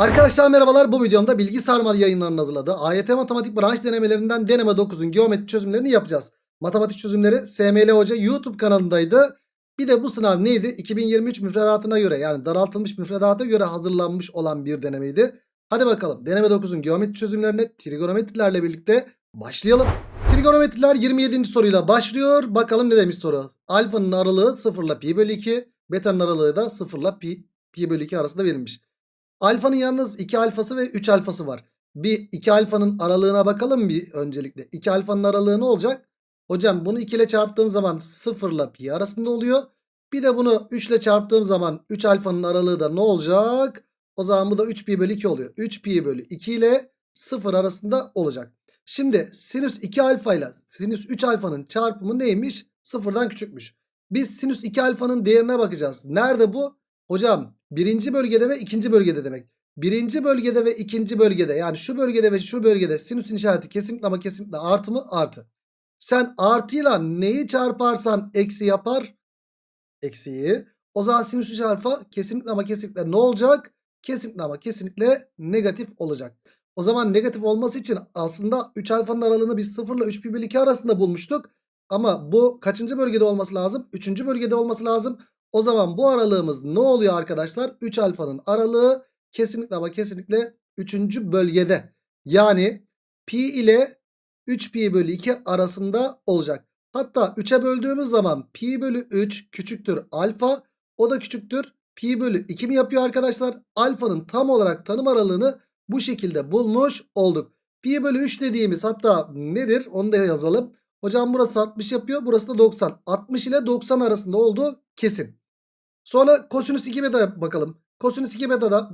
Arkadaşlar merhabalar bu videomda bilgi sarmal yayınlarının hazırladığı AYT matematik branş denemelerinden deneme 9'un geometri çözümlerini yapacağız. Matematik çözümleri SML Hoca YouTube kanalındaydı. Bir de bu sınav neydi? 2023 müfredatına göre yani daraltılmış müfredata göre hazırlanmış olan bir denemeydi. Hadi bakalım deneme 9'un geometri çözümlerine trigonometrilerle birlikte başlayalım. Trigonometriler 27. soruyla başlıyor. Bakalım ne demiş soru. Alfanın aralığı 0 ile pi bölü 2. Beta'nın aralığı da 0 ile pi, pi bölü 2 arasında verilmiş. Alfanın yalnız 2 alfası ve 3 alfası var. Bir 2 alfanın aralığına bakalım bir öncelikle. 2 alfanın aralığı ne olacak? Hocam bunu 2 ile çarptığım zaman 0 ile pi arasında oluyor. Bir de bunu 3 ile çarptığım zaman 3 alfanın aralığı da ne olacak? O zaman bu da 3 pi bölü 2 oluyor. 3 pi bölü 2 ile 0 arasında olacak. Şimdi sinüs 2 alfa ile sinüs 3 alfanın çarpımı neymiş? Sıfırdan küçükmüş. Biz sinüs 2 alfanın değerine bakacağız. Nerede bu? Hocam birinci bölgede ve ikinci bölgede demek. Birinci bölgede ve ikinci bölgede yani şu bölgede ve şu bölgede sinüsün işareti kesinlikle ama kesinlikle artı mı? Artı. Sen artıyla neyi çarparsan eksi yapar? Eksiyi. O zaman sinüs 3 alfa kesinlikle ama kesinlikle ne olacak? Kesinlikle ama kesinlikle negatif olacak. O zaman negatif olması için aslında 3 alfanın aralığını biz 0 ile 3 pi bölü 2 arasında bulmuştuk. Ama bu kaçıncı bölgede olması lazım? 3. bölgede olması lazım. O zaman bu aralığımız ne oluyor arkadaşlar? 3 alfanın aralığı kesinlikle ama kesinlikle 3. bölgede. Yani pi ile 3 pi bölü 2 arasında olacak. Hatta 3'e böldüğümüz zaman pi bölü 3 küçüktür alfa. O da küçüktür pi bölü 2 mi yapıyor arkadaşlar? Alfanın tam olarak tanım aralığını bu şekilde bulmuş olduk. Pi bölü 3 dediğimiz hatta nedir onu da yazalım. Hocam burası 60 yapıyor burası da 90. 60 ile 90 arasında olduğu kesin. Sonra kosinüs 2 beta bakalım. Kosinüs 2 beta da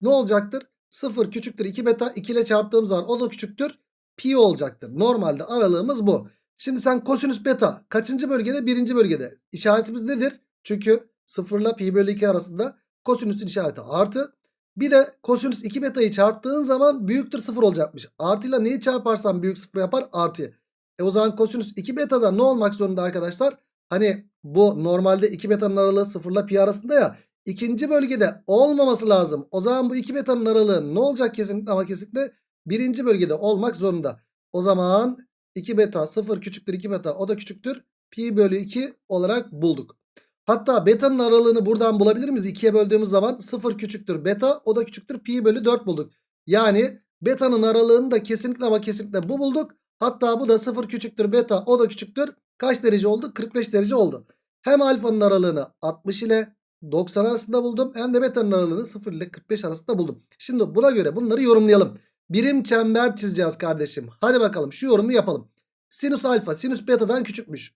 ne olacaktır? 0 küçüktür 2 beta 2 ile çarptığım zaman o da küçüktür. Pi olacaktır. Normalde aralığımız bu. Şimdi sen kosinüs beta kaçıncı bölgede? Birinci bölgede. İşaretimiz nedir? Çünkü 0 ile pi bölü 2 arasında kosinüsün işareti artı. Bir de kosinüs 2 beta'yı çarptığın zaman büyüktür 0 olacakmış. Artıyla neyi çarparsan büyük 0 yapar? Artı. E o zaman kosinüs 2 beta'da ne olmak zorunda arkadaşlar? Hani bu normalde 2 beta'nın aralığı 0 ile pi arasında ya. ikinci bölgede olmaması lazım. O zaman bu 2 beta'nın aralığı ne olacak kesinlikle ama kesinlikle birinci bölgede olmak zorunda. O zaman 2 beta 0 küçüktür 2 beta o da küçüktür. Pi bölü 2 olarak bulduk. Hatta beta'nın aralığını buradan bulabilir miyiz? 2'ye böldüğümüz zaman 0 küçüktür beta o da küçüktür pi bölü 4 bulduk. Yani beta'nın aralığını da kesinlikle ama kesinlikle bu bulduk. Hatta bu da 0 küçüktür beta o da küçüktür. Kaç derece oldu? 45 derece oldu. Hem alfanın aralığını 60 ile 90 arasında buldum. Hem de beta'nın aralığını 0 ile 45 arasında buldum. Şimdi buna göre bunları yorumlayalım. Birim çember çizeceğiz kardeşim. Hadi bakalım şu yorumu yapalım. Sinüs alfa sinüs beta'dan küçükmüş.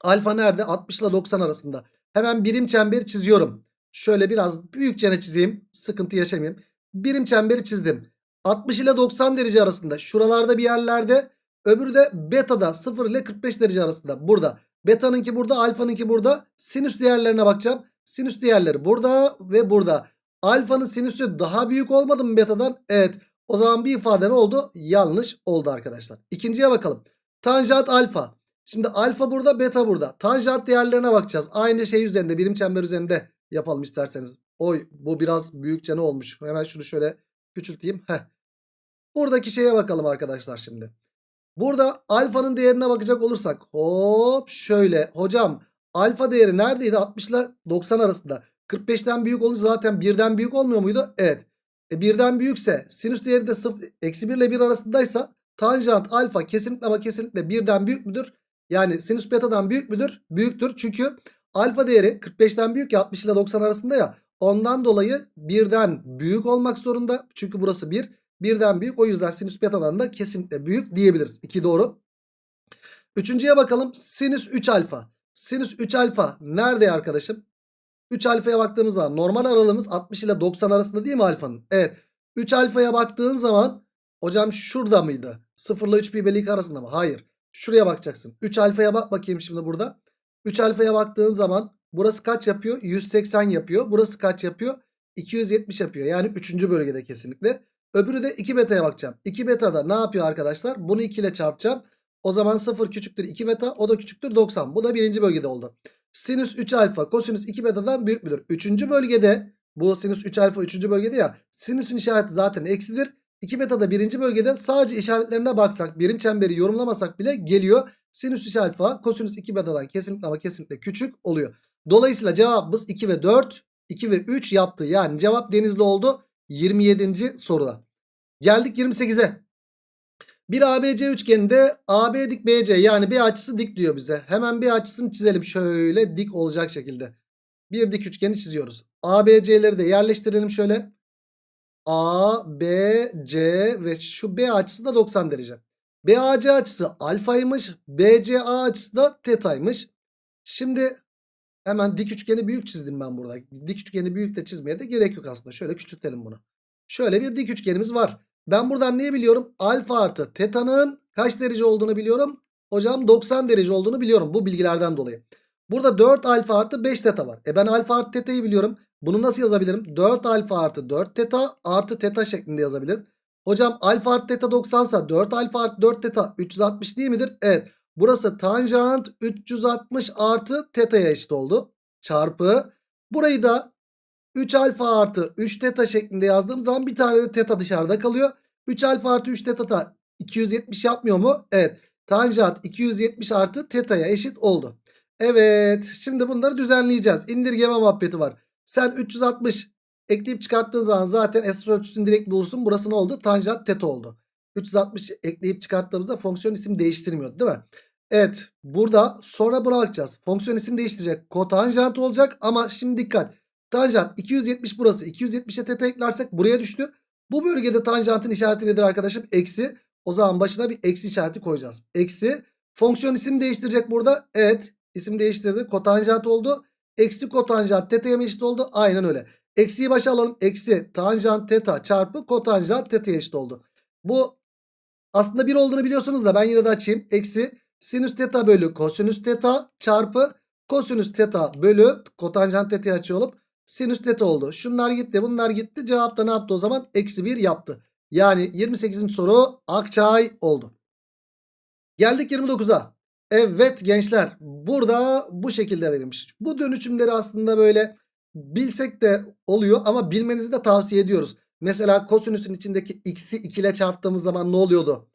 Alfa nerede? 60 ile 90 arasında. Hemen birim çemberi çiziyorum. Şöyle biraz büyükçene çizeyim. Sıkıntı yaşamayayım. Birim çemberi çizdim. 60 ile 90 derece arasında. Şuralarda bir yerlerde. Öbürü de beta'da 0 ile 45 derece arasında. Burada. Beta'nınki burada. Alfa'nınki burada. Sinüs değerlerine bakacağım. Sinüs değerleri burada ve burada. Alfa'nın sinüsü daha büyük olmadı mı beta'dan? Evet. O zaman bir ifade ne oldu? Yanlış oldu arkadaşlar. İkinciye bakalım. Tanjant alfa. Şimdi alfa burada beta burada. Tanjant değerlerine bakacağız. Aynı şey üzerinde birim çember üzerinde yapalım isterseniz. Oy bu biraz büyükçe ne olmuş? Hemen şunu şöyle küçülteyim. Heh. Buradaki şeye bakalım arkadaşlar şimdi. Burada alfanın değerine bakacak olursak. Hop şöyle. Hocam alfa değeri neredeydi? 60 ile 90 arasında. 45'ten büyük olunca zaten birden büyük olmuyor muydu? Evet. E birden büyükse sinüs değeri de 0, eksi 1 ile 1 arasındaysa tanjant alfa kesinlikle ama kesinlikle birden büyük müdür? Yani sinüs beta'dan büyük müdür? Büyüktür. Çünkü alfa değeri 45'ten büyük ya 60 ile 90 arasında ya. Ondan dolayı birden büyük olmak zorunda. Çünkü burası 1. Birden büyük. O yüzden sinüs beta'dan da kesinlikle büyük diyebiliriz. 2 doğru. Üçüncüye bakalım. Sinüs 3 alfa. Sinüs 3 alfa nerede arkadaşım? 3 alfaya baktığımız zaman normal aralığımız 60 ile 90 arasında değil mi alfanın? Evet. 3 alfaya baktığın zaman hocam şurada mıydı? 0 ile 3 pi bölü 2 arasında mı? Hayır. Şuraya bakacaksın. 3 alfaya bak bakayım şimdi burada. 3 alfaya baktığın zaman burası kaç yapıyor? 180 yapıyor. Burası kaç yapıyor? 270 yapıyor. Yani 3. bölgede kesinlikle. Öbürü de 2 beta'ya bakacağım. 2 beta'da ne yapıyor arkadaşlar? Bunu 2 ile çarpacağım. O zaman 0 küçüktür 2 beta. O da küçüktür 90. Bu da birinci bölgede oldu. Sinüs 3 alfa kosinüs 2 beta'dan büyük müdür? 3. bölgede Bu sinüs 3 alfa 3. bölgede ya. Sinüsün işareti zaten eksidir. 2 beta da 1. bölgede sadece işaretlerine baksak birim çemberi yorumlamasak bile geliyor. Sinüs 3 alfa kosinüs 2 betadan kesinlikle ama kesinlikle küçük oluyor. Dolayısıyla cevabımız 2 ve 4 2 ve 3 yaptı. Yani cevap denizli oldu 27. soruda. Geldik 28'e. Bir ABC üçgeninde AB dik BC yani B açısı dik diyor bize. Hemen B açısını çizelim şöyle dik olacak şekilde. Bir dik üçgeni çiziyoruz. ABC'leri de yerleştirelim şöyle. A, B, C ve şu B açısı da 90 derece. BAC açısı alfaymış. BCA açısı da tetaymış. Şimdi hemen dik üçgeni büyük çizdim ben burada. Dik üçgeni büyük de çizmeye de gerek yok aslında. Şöyle küçültelim bunu. Şöyle bir dik üçgenimiz var. Ben buradan neyi biliyorum? Alfa artı teta'nın kaç derece olduğunu biliyorum. Hocam 90 derece olduğunu biliyorum bu bilgilerden dolayı. Burada 4 alfa artı 5 teta var. E ben alfa artı teta'yı biliyorum. Bunu nasıl yazabilirim? 4 alfa artı 4 teta artı teta şeklinde yazabilirim. Hocam alfa artı teta 90 sa 4 alfa artı 4 teta 360 değil midir? Evet. Burası tanjant 360 artı teta'ya eşit oldu. Çarpı. Burayı da 3 alfa artı 3 teta şeklinde yazdığım zaman bir tane de teta dışarıda kalıyor. 3 alfa artı 3 teta da 270 yapmıyor mu? Evet. Tanjant 270 artı teta'ya eşit oldu. Evet. Şimdi bunları düzenleyeceğiz. İndirgeme muhabbeti var. Sen 360 ekleyip çıkarttığın zaman zaten esas ölçüsünü direkt bulursun. Burası ne oldu? Tanjant teta oldu. 360 ekleyip çıkarttığımızda fonksiyon isim değiştirmiyordu değil mi? Evet. Burada sonra buna bakacağız. Fonksiyon isim değiştirecek. Kotanjant olacak ama şimdi dikkat. Tanjant 270 burası. 270'e teta eklersek buraya düştü. Bu bölgede tanjantın işareti nedir arkadaşım? Eksi. O zaman başına bir eksi işareti koyacağız. Eksi. Fonksiyon isim değiştirecek burada. Evet. isim değiştirdi. Kotanjant oldu. Eksi kotanjant teta'ya eşit oldu? Aynen öyle. Eksiyi başa alalım. Eksi tanjant teta çarpı kotanjant teta'ya eşit oldu. Bu aslında 1 olduğunu biliyorsunuz da ben yine de açayım. Eksi sinüs teta bölü kosinüs teta çarpı kosinüs teta bölü kotanjant teta'yı açıyor sinüs teta oldu. Şunlar gitti bunlar gitti. Cevap da ne yaptı o zaman? Eksi 1 yaptı. Yani 28. soru Akçay oldu. Geldik 29'a. Evet gençler burada bu şekilde verilmiş. Bu dönüşümleri aslında böyle bilsek de oluyor ama bilmenizi de tavsiye ediyoruz. Mesela kosinüsün içindeki x'i 2 ile çarptığımız zaman ne oluyordu?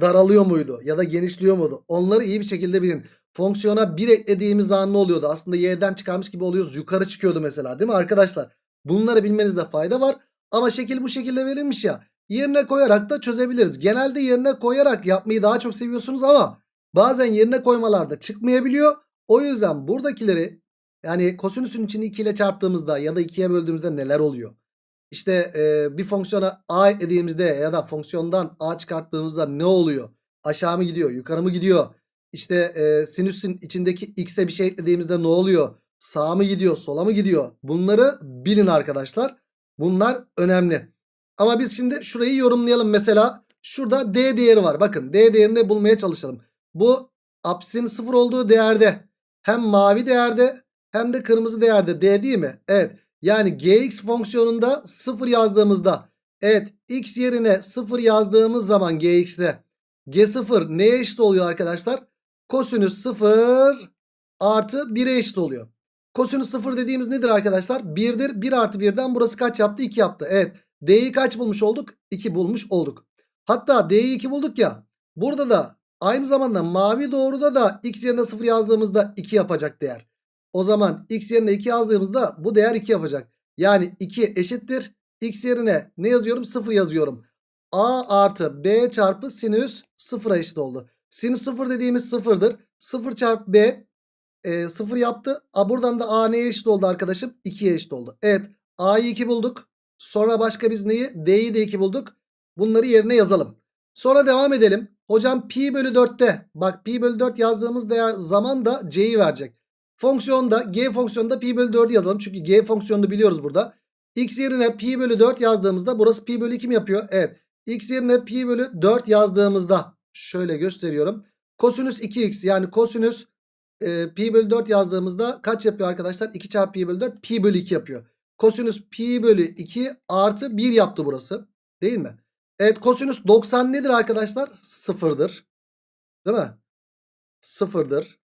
Daralıyor muydu ya da genişliyor muydu? Onları iyi bir şekilde bilin. Fonksiyona 1 eklediğimiz zaman ne oluyordu? Aslında y'den çıkarmış gibi oluyoruz. Yukarı çıkıyordu mesela değil mi arkadaşlar? Bunları bilmenizde fayda var. Ama şekil bu şekilde verilmiş ya. Yerine koyarak da çözebiliriz. Genelde yerine koyarak yapmayı daha çok seviyorsunuz ama bazen yerine koymalarda çıkmayabiliyor. O yüzden buradakileri yani kosinüsün içini 2 ile çarptığımızda ya da 2'ye böldüğümüzde neler oluyor? İşte e, bir fonksiyona a eklediğimizde ya da fonksiyondan a çıkarttığımızda ne oluyor? Aşağı mı gidiyor? Yukarı mı gidiyor? İşte e, sinüsün içindeki x'e bir şey eklediğimizde ne oluyor? Sağa mı gidiyor? Sola mı gidiyor? Bunları bilin arkadaşlar. Bunlar önemli. Ama biz şimdi şurayı yorumlayalım. Mesela şurada d değeri var. Bakın d değerini bulmaya çalışalım. Bu apsin sıfır olduğu değerde hem mavi değerde hem de kırmızı değerde d değil mi? Evet. Yani gx fonksiyonunda 0 yazdığımızda evet x yerine 0 yazdığımız zaman gx'de g0 neye eşit oluyor arkadaşlar? Kosinüs 0 artı 1'e eşit oluyor. Kosinüs 0 dediğimiz nedir arkadaşlar? 1'dir. 1 artı 1'den burası kaç yaptı? 2 yaptı. Evet. D'yi kaç bulmuş olduk? 2 bulmuş olduk. Hatta D'yi 2 bulduk ya. Burada da aynı zamanda mavi doğruda da x yerine 0 yazdığımızda 2 yapacak değer. O zaman x yerine 2 yazdığımızda bu değer 2 yapacak. Yani 2 eşittir. X yerine ne yazıyorum? 0 yazıyorum. A artı B çarpı sinüs 0'a eşit oldu. Sinüs 0 dediğimiz 0'dır. 0 çarpı B e, 0 yaptı. A buradan da A neye eşit oldu arkadaşım? 2'ye eşit oldu. Evet A'yı 2 bulduk. Sonra başka biz neyi? D'yi de 2 bulduk. Bunları yerine yazalım. Sonra devam edelim. Hocam pi bölü 4'te bak pi bölü 4 yazdığımız değer zaman da c'yi verecek. Fonksiyonda g fonksiyonunda pi bölü 4'ü yazalım. Çünkü g fonksiyonunu biliyoruz burada. x yerine pi bölü 4 yazdığımızda burası pi bölü 2 mi yapıyor? Evet. x yerine pi bölü 4 yazdığımızda şöyle gösteriyorum. Kosinüs 2x yani kosinüs e, pi bölü 4 yazdığımızda kaç yapıyor arkadaşlar? 2 çarpı pi bölü 4 pi bölü 2 yapıyor. Kosinüs pi bölü 2 artı 1 yaptı burası. Değil mi? Evet kosinüs 90 nedir arkadaşlar? Sıfırdır. Değil mi? Sıfırdır.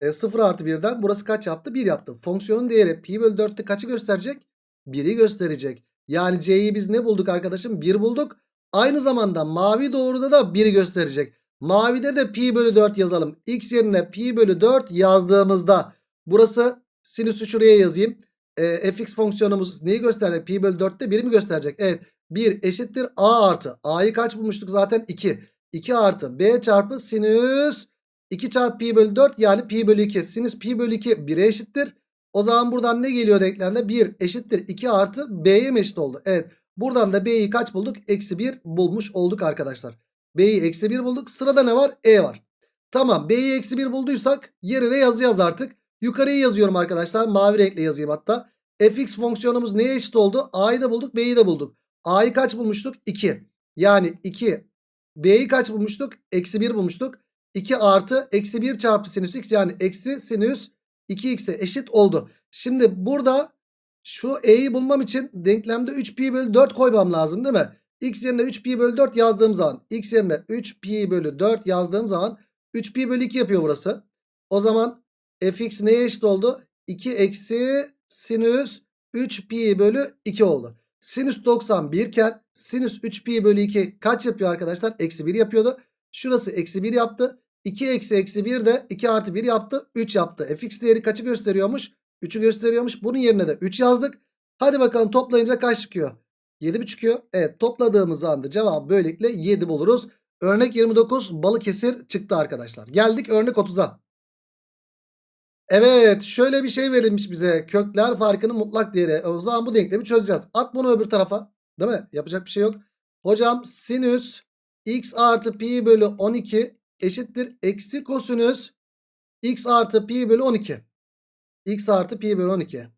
E, 0 artı 1'den burası kaç yaptı? 1 yaptı. Fonksiyonun değeri pi bölü 4'te kaçı gösterecek? 1'i gösterecek. Yani C'yi biz ne bulduk arkadaşım? 1 bulduk. Aynı zamanda mavi doğruda da 1'i gösterecek. Mavide de pi bölü 4 yazalım. X yerine pi bölü 4 yazdığımızda burası sinüsü şuraya yazayım. E, fx fonksiyonumuz neyi gösterecek? Pi bölü 4'te 1'i mi gösterecek? Evet. 1 eşittir a artı. A'yı kaç bulmuştuk zaten? 2. 2 artı b çarpı sinüs 2 çarpı pi bölü 4 yani pi bölü 2. Sinüs pi bölü 2 1'e eşittir. O zaman buradan ne geliyor denklemde? 1 eşittir 2 artı b'ye mi eşit oldu? Evet. Buradan da b'yi kaç bulduk? Eksi 1 bulmuş olduk arkadaşlar. B'yi eksi 1 bulduk. Sırada ne var? E var. Tamam B'yi eksi 1 bulduysak yerine yazacağız artık. Yukarıyı yazıyorum arkadaşlar. Mavi renkle yazayım hatta. fx fonksiyonumuz neye eşit oldu? A'yı da bulduk B'yi de bulduk. A'yı kaç bulmuştuk? 2. Yani 2. B'yi kaç bulmuştuk? Eksi 1 bulmuştuk. 2 artı eksi 1 çarpı sinüs x yani eksi sinüs 2x'e eşit oldu. Şimdi burada şu e'yi bulmam için denklemde 3 pi bölü 4 koymam lazım değil mi? x yerine 3 pi bölü 4 yazdığım zaman x yerine 3 pi bölü 4 yazdığım zaman 3 pi bölü 2 yapıyor burası. O zaman fx neye eşit oldu? 2 eksi sinüs 3 pi bölü 2 oldu. Sinüs 91 iken sinüs 3 pi bölü 2 kaç yapıyor arkadaşlar? Eksi 1 yapıyordu. Şurası eksi 1 yaptı. 2 eksi eksi 1 de 2 artı 1 yaptı. 3 yaptı. fx değeri kaçı gösteriyormuş? 3'ü gösteriyormuş. Bunun yerine de 3 yazdık. Hadi bakalım toplayınca kaç çıkıyor? 7 mi çıkıyor? Evet topladığımız anda cevap böylelikle 7 buluruz. Örnek 29 Balıkesir çıktı arkadaşlar. Geldik örnek 30'a. Evet şöyle bir şey verilmiş bize. Kökler farkının mutlak değeri. O zaman bu denklemi çözeceğiz. At bunu öbür tarafa. Değil mi? Yapacak bir şey yok. Hocam sinüs x artı pi bölü 12 eşittir. Eksi kosinüs x artı pi bölü 12. x artı pi bölü 12.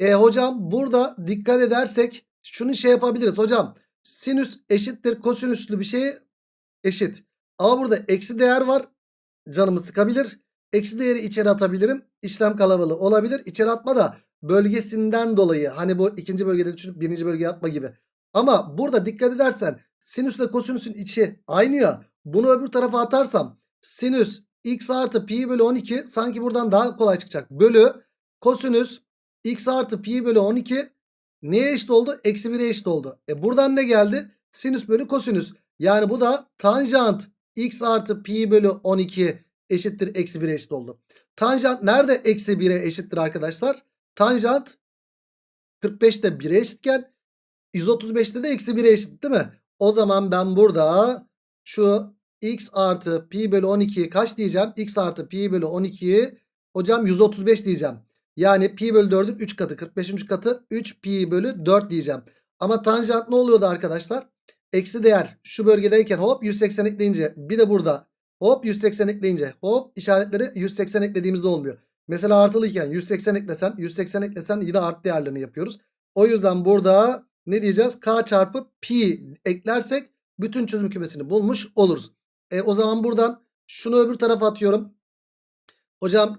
E hocam burada dikkat edersek şunu şey yapabiliriz. Hocam sinüs eşittir kosinüslü bir şey eşit. Ama burada eksi değer var. Canımı sıkabilir. Eksi değeri içeri atabilirim. İşlem kalabalığı olabilir. İçeri atma da bölgesinden dolayı. Hani bu ikinci bölgede düşünüp birinci bölgeye atma gibi. Ama burada dikkat edersen sinüsle kosinüsün içi aynı ya. Bunu öbür tarafa atarsam sinüs x artı pi bölü 12 sanki buradan daha kolay çıkacak. Bölü kosinüs x artı pi bölü 12 neye eşit oldu? Eksi 1'e eşit oldu. E buradan ne geldi? Sinüs bölü kosinüs. Yani bu da tanjant x artı pi bölü 12 eşittir eksi 1'e eşit oldu. Tanjant nerede eksi 1'e eşittir arkadaşlar? Tanjant 45'te 1'e eşitken 135'te de eksi 1'e eşit değil mi? O zaman ben burada şu x artı pi bölü 12'yi kaç diyeceğim? x artı pi bölü 12'yi hocam 135 diyeceğim. Yani pi bölü 4'ün 3 katı 45. katı 3 pi bölü 4 diyeceğim. Ama tanjant ne oluyordu arkadaşlar? Eksi değer şu bölgedeyken hop 180 ekleyince bir de burada hop 180 ekleyince hop işaretleri 180 eklediğimizde olmuyor. Mesela artılıyken 180 eklesen 180 eklesen yine artı değerlerini yapıyoruz. O yüzden burada ne diyeceğiz? K çarpı pi eklersek bütün çözüm kümesini bulmuş oluruz. E, o zaman buradan şunu öbür tarafa atıyorum. Hocam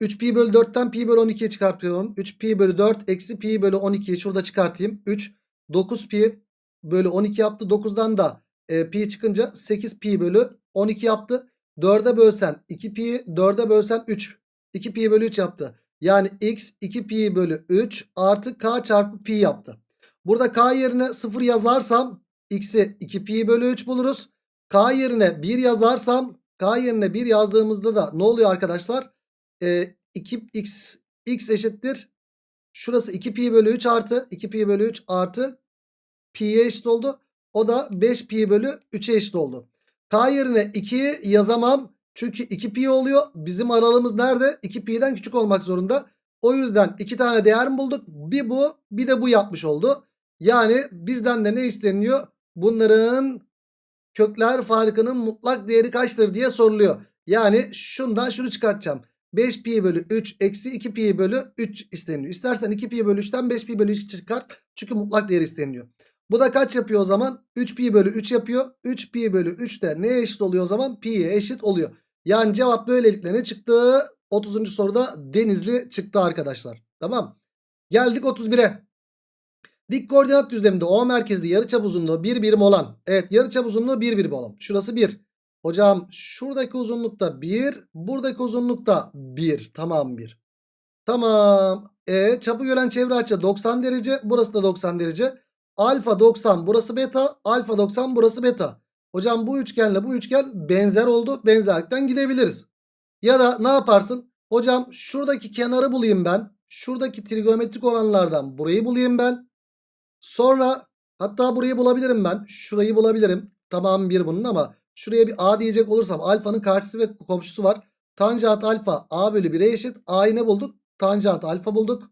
3 pi bölü 4'ten pi bölü 12'ye çıkartıyorum. 3 pi bölü 4 eksi pi bölü 12'yi şurada çıkartayım. 3 9 pi bölü 12 yaptı. 9'dan da e, pi çıkınca 8 pi bölü 12 yaptı. 4'e bölsen 2 pi 4'e bölsen 3. 2 pi bölü 3 yaptı. Yani x 2 pi bölü 3 artı k çarpı pi yaptı. Burada k yerine 0 yazarsam x'i 2 pi bölü 3 buluruz. K yerine 1 yazarsam K yerine 1 yazdığımızda da ne oluyor arkadaşlar? Ee, 2x x eşittir. Şurası 2 pi bölü 3 artı 2 pi bölü 3 artı pi'ye eşit oldu. O da 5 pi bölü 3'e eşit oldu. K yerine 2'yi yazamam. Çünkü 2 pi oluyor. Bizim aralığımız nerede? 2 pi'den küçük olmak zorunda. O yüzden iki tane değer mi bulduk? Bir bu bir de bu yapmış oldu. Yani bizden de ne isteniyor? Bunların kökler farkının mutlak değeri kaçtır diye soruluyor. Yani şundan şunu çıkartacağım. 5 pi bölü 3 eksi 2 pi bölü 3 isteniyor. İstersen 2 pi bölü 3'ten 5 pi bölü 3 çıkart. Çünkü mutlak değeri isteniyor. Bu da kaç yapıyor o zaman? 3 pi bölü 3 yapıyor. 3 pi bölü 3 de neye eşit oluyor o zaman? Pi'ye eşit oluyor. Yani cevap böylelikle ne çıktı? 30. soruda Denizli çıktı arkadaşlar. Tamam. Geldik 31'e. Dik koordinat düzleminde O merkezli yarıçap uzunluğu 1 birim olan. Evet yarıçap uzunluğu 1 birim olan. Şurası 1. Hocam şuradaki uzunlukta 1. Buradaki uzunlukta 1. Tamam 1. Tamam. E çapı gören çevre açı 90 derece. Burası da 90 derece. Alfa 90 burası beta. Alfa 90 burası beta. Hocam bu üçgenle bu üçgen benzer oldu. Benzerlikten gidebiliriz. Ya da ne yaparsın? Hocam şuradaki kenarı bulayım ben. Şuradaki trigonometrik oranlardan burayı bulayım ben. Sonra hatta burayı bulabilirim ben. Şurayı bulabilirim. Tamam bir bunun ama şuraya bir A diyecek olursam alfanın karşısı ve komşusu var. Tanjant alfa A bölü 1'e eşit. A'yı ne bulduk? Tanjant alfa bulduk.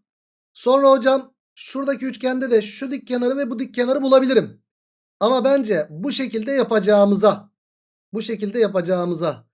Sonra hocam şuradaki üçgende de şu dik kenarı ve bu dik kenarı bulabilirim. Ama bence bu şekilde yapacağımıza bu şekilde yapacağımıza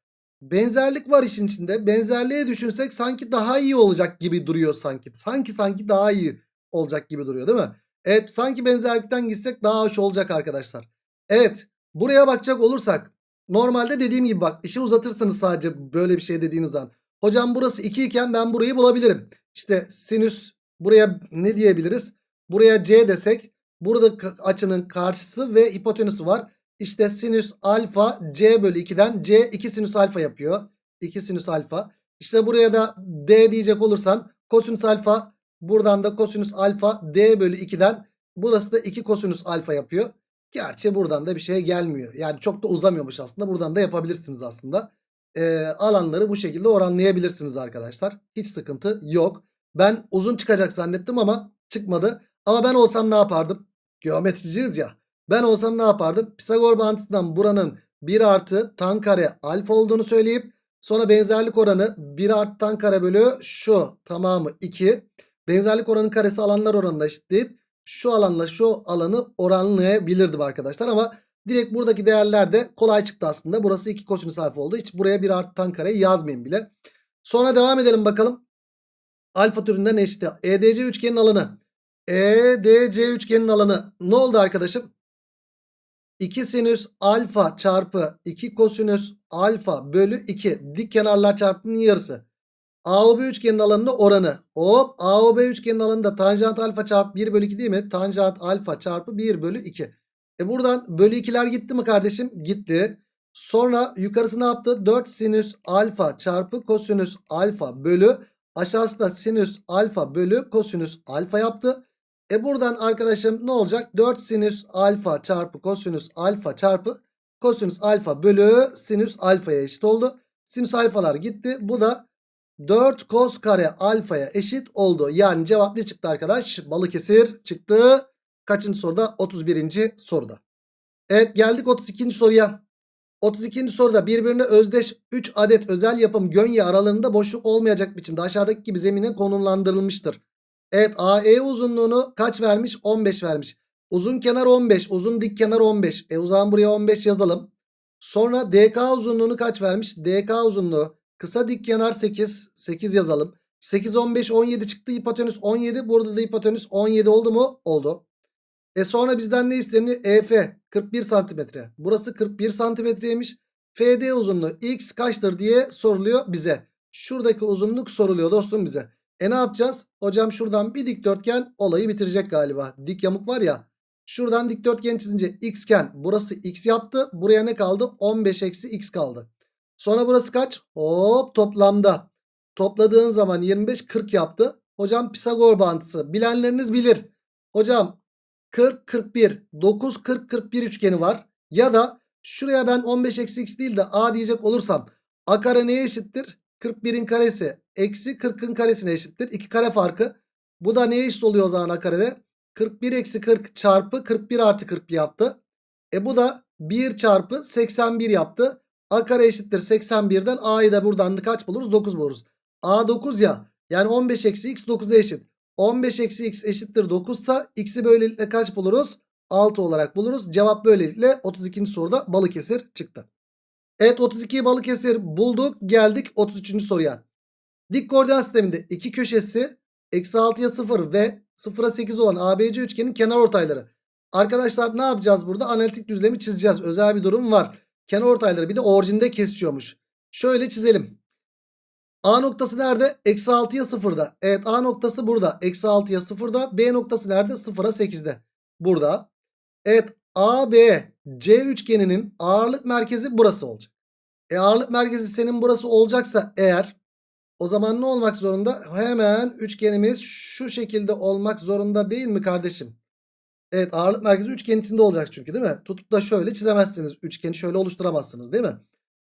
benzerlik var işin içinde. Benzerliğe düşünsek sanki daha iyi olacak gibi duruyor sanki. Sanki sanki daha iyi olacak gibi duruyor değil mi? Evet sanki benzerlikten gitsek daha hoş olacak arkadaşlar. Evet buraya bakacak olursak normalde dediğim gibi bak işi uzatırsınız sadece böyle bir şey dediğiniz zaman. Hocam burası 2 iken ben burayı bulabilirim. İşte sinüs buraya ne diyebiliriz? Buraya C desek burada açının karşısı ve hipotenüsü var. İşte sinüs alfa C bölü 2'den C 2 sinüs alfa yapıyor. 2 sinüs alfa. İşte buraya da D diyecek olursan kosinüs alfa buradan da kosinüs alfa D bölü 2'den burası da 2 kosinüs alfa yapıyor. Gerçi buradan da bir şey gelmiyor. Yani çok da uzamıyormuş aslında. Buradan da yapabilirsiniz aslında. Ee, alanları bu şekilde oranlayabilirsiniz arkadaşlar. Hiç sıkıntı yok. Ben uzun çıkacak zannettim ama çıkmadı. Ama ben olsam ne yapardım? Geometriciyiz ya. Ben olsam ne yapardım? Pisagor bağıntısından buranın 1 artı tan kare alfa olduğunu söyleyip sonra benzerlik oranı 1 artı tan kare bölü şu tamamı 2. Benzerlik oranı karesi alanlar oranına eşitleyip şu alanla şu alanı oranlayabilirdim arkadaşlar ama direkt buradaki değerler de kolay çıktı aslında. Burası 2 kosinüs alfa oldu. Hiç buraya 1 artı tan kareyi yazmayayım bile. Sonra devam edelim bakalım. Alfa türünden eşit. EDC üçgenin alanı. EDC üçgenin alanı ne oldu arkadaşım? 2 sinüs alfa çarpı 2 kosinüs alfa bölü 2 dik kenarlar çarpımının yarısı. AOB üçgenin alanının oranı. Hop AOB üçgenin alanında tanjant alfa çarpı 1 bölü 2 değil mi? Tanjant alfa çarpı 1 bölü 2. E buradan bölü 2'ler gitti mi kardeşim? Gitti. Sonra yukarısı ne yaptı? 4 sinüs alfa çarpı kosinüs alfa bölü aşağısı da sinüs alfa bölü kosinüs alfa yaptı. E buradan arkadaşım ne olacak? 4 sinüs alfa çarpı kosinüs alfa çarpı kosinüs alfa bölü sinüs alfaya eşit oldu. Sinüs alfalar gitti. Bu da 4 kos kare alfaya eşit oldu. Yani cevap ne çıktı arkadaş? Balıkesir çıktı. Kaçıncı soruda? 31. soruda. Evet geldik 32. soruya. 32. soruda birbirine özdeş 3 adet özel yapım gönye aralarında boşluk olmayacak biçimde aşağıdaki gibi zemine konumlandırılmıştır. Evet AE uzunluğunu kaç vermiş? 15 vermiş. Uzun kenar 15. Uzun dik kenar 15. E o zaman buraya 15 yazalım. Sonra DK uzunluğunu kaç vermiş? DK uzunluğu kısa dik kenar 8. 8 yazalım. 8 15 17 çıktı. Hipotenüs 17. Burada da hipotenüs 17 oldu mu? Oldu. E sonra bizden ne isteniyor? EF 41 santimetre. Burası 41 santimetreymiş. FD uzunluğu x kaçtır diye soruluyor bize. Şuradaki uzunluk soruluyor dostum bize. E ne yapacağız? Hocam şuradan bir dikdörtgen olayı bitirecek galiba. Dik yamuk var ya. Şuradan dikdörtgen çizince x iken burası x yaptı. Buraya ne kaldı? 15 eksi x kaldı. Sonra burası kaç? Hop toplamda. Topladığın zaman 25 40 yaptı. Hocam Pisagor bağıntısı. Bilenleriniz bilir. Hocam 40 41 9 40 41 üçgeni var. Ya da şuraya ben 15 eksi x değil de a diyecek olursam a kare neye eşittir? 41'in karesi eksi 40'ın karesine eşittir. 2 kare farkı. Bu da neye eşit oluyor o zaman a karede? 41 eksi 40 çarpı 41 artı 41 yaptı. E bu da 1 çarpı 81 yaptı. A kare eşittir 81'den A'yı da buradan da kaç buluruz? 9 buluruz. A 9 ya. Yani 15 eksi x 9'a eşit. 15 eksi x eşittir 9 ise x'i böylelikle kaç buluruz? 6 olarak buluruz. Cevap böylelikle 32. soruda Balıkesir çıktı. Evet 32'yi Balıkesir bulduk. Geldik 33. soruya. Dik koordinat sisteminde iki köşesi eksi 6'ya 0 ve 0'a 8 olan ABC üçgenin kenar ortayları. Arkadaşlar ne yapacağız burada? Analitik düzlemi çizeceğiz. Özel bir durum var. Kenar ortayları bir de orijinde kesiyormuş. Şöyle çizelim. A noktası nerede? Eksi 6'ya 0'da. Evet A noktası burada. Eksi 6'ya 0'da. B noktası nerede? 0'a 8'de. Burada. Evet AB C üçgeninin ağırlık merkezi burası olacak. E ağırlık merkezi senin burası olacaksa eğer O zaman ne olmak zorunda? Hemen üçgenimiz şu şekilde olmak zorunda değil mi kardeşim? Evet ağırlık merkezi üçgen içinde olacak çünkü değil mi? Tutup da şöyle çizemezsiniz. Üçgeni şöyle oluşturamazsınız değil mi?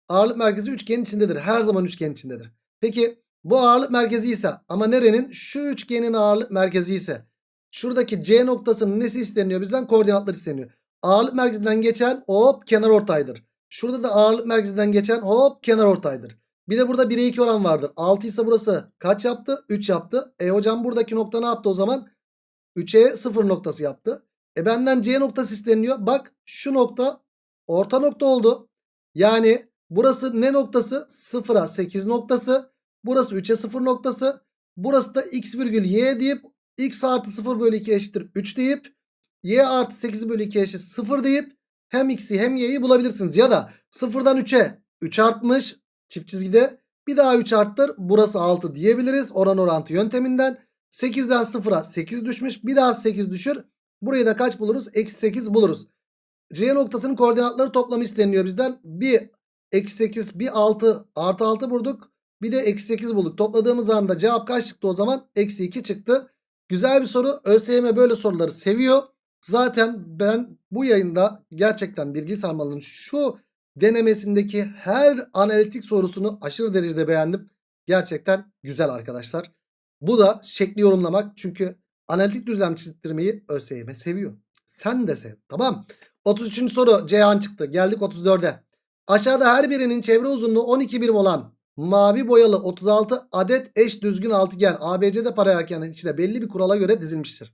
Ağırlık merkezi üçgen içindedir. Her zaman üçgen içindedir. Peki bu ağırlık merkezi ise ama nerenin? Şu üçgenin ağırlık merkezi ise şuradaki C noktasının nesi isteniyor bizden? Koordinatlar isteniyor. Ağırlık merkezinden geçen hop kenar ortaydır. Şurada da ağırlık merkezinden geçen hop kenar ortaydır. Bir de burada 1'e 2 oran vardır. 6 ise burası kaç yaptı? 3 yaptı. E hocam buradaki nokta ne yaptı o zaman? 3'e 0 noktası yaptı. E benden C noktası isteniyor. Bak şu nokta orta nokta oldu. Yani burası ne noktası? 0'a 8 noktası. Burası 3'e 0 noktası. Burası da x virgül y deyip x artı 0 bölü 2 eşittir 3 deyip y artı 8 bölü 2 eşit 0 deyip hem x'i hem y'yi bulabilirsiniz. Ya da 0'dan 3'e 3 artmış çift çizgide bir daha 3 arttır burası 6 diyebiliriz oran orantı yönteminden. 8'den 0'a 8 düşmüş bir daha 8 düşür. Burayı da kaç buluruz? Eksi 8 buluruz. C noktasının koordinatları toplamı isteniyor bizden. Bir eksi 8 bir 6 artı 6 bulduk. Bir de eksi 8 bulduk. Topladığımız anda cevap kaç çıktı o zaman? Eksi 2 çıktı. Güzel bir soru. ÖSYM böyle soruları seviyor. Zaten ben bu yayında gerçekten bilgi sarmalının şu denemesindeki her analitik sorusunu aşırı derecede beğendim. Gerçekten güzel arkadaşlar. Bu da şekli yorumlamak. Çünkü analitik düzlem çizdirmeyi ÖSYM seviyor. Sen de sev. Tamam. 33. soru Ceyhan çıktı. Geldik 34'e. Aşağıda her birinin çevre uzunluğu 12 birim olan mavi boyalı 36 adet eş düzgün altıgen ABC'de paralelkenin içine belli bir kurala göre dizilmiştir.